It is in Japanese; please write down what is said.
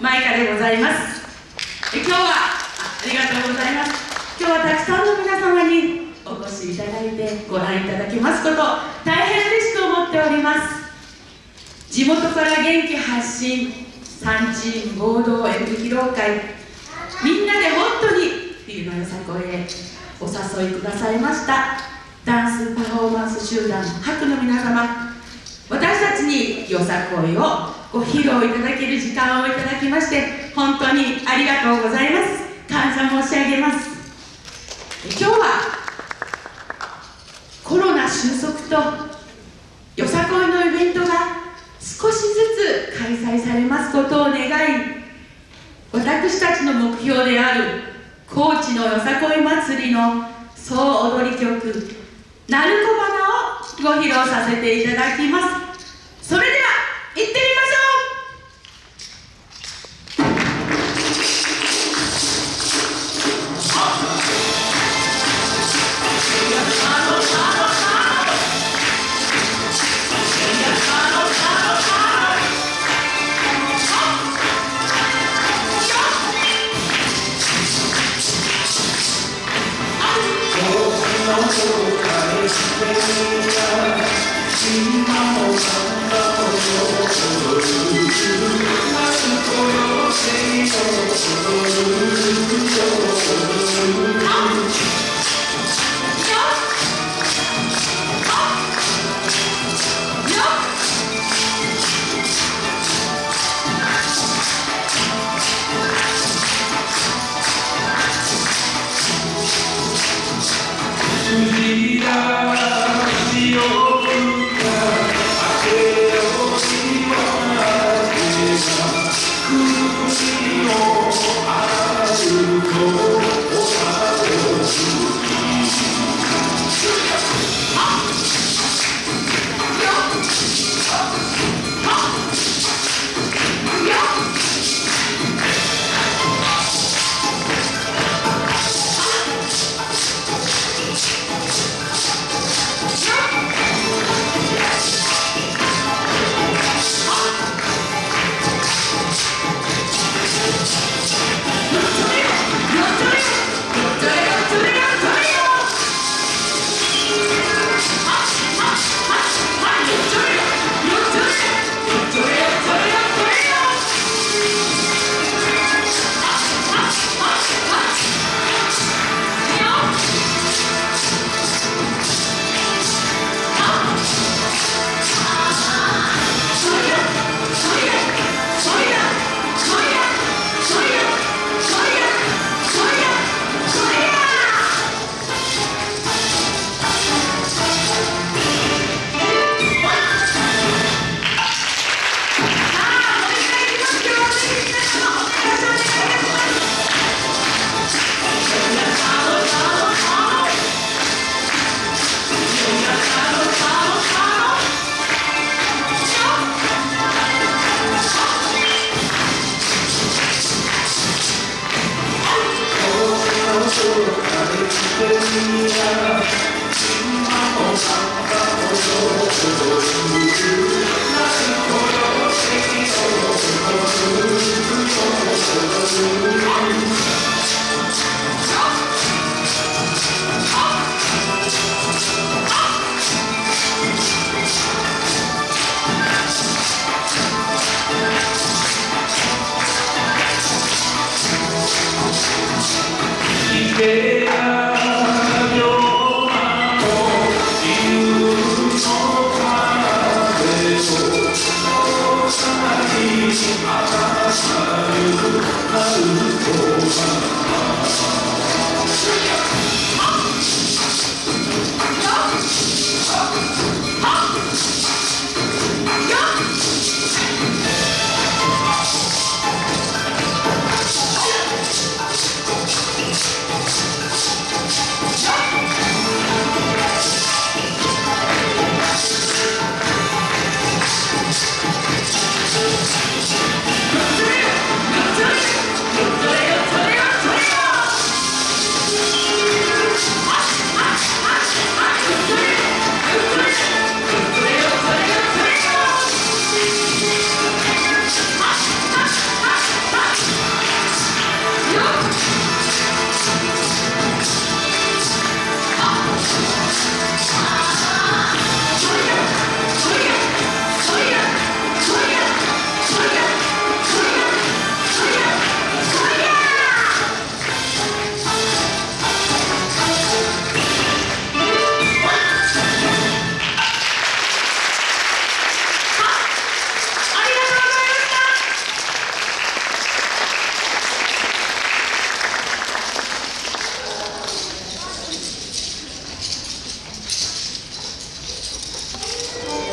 マイカでございます。今日はありがとうございます。今日はたくさんの皆様にお越しいただいてご覧いただきますこと大変嬉しく思っております。地元から元気発信三チーム合同演舞披露会みんなで本当に冬のよさこいへお誘いくださいました。ダンスパフォーマンス集団白の皆様私たちによさこいをご披露いただける時間をいただきまして本当にありがとうございます。感謝申し上げます。今日はコロナ収束とよさこいのイベントが少しずつ開催されますことを願い私たちの目標である高知のよさこい祭りの総踊り曲「鳴子花」をご披露させていただきます。それでは que「新しさゆく春とさ」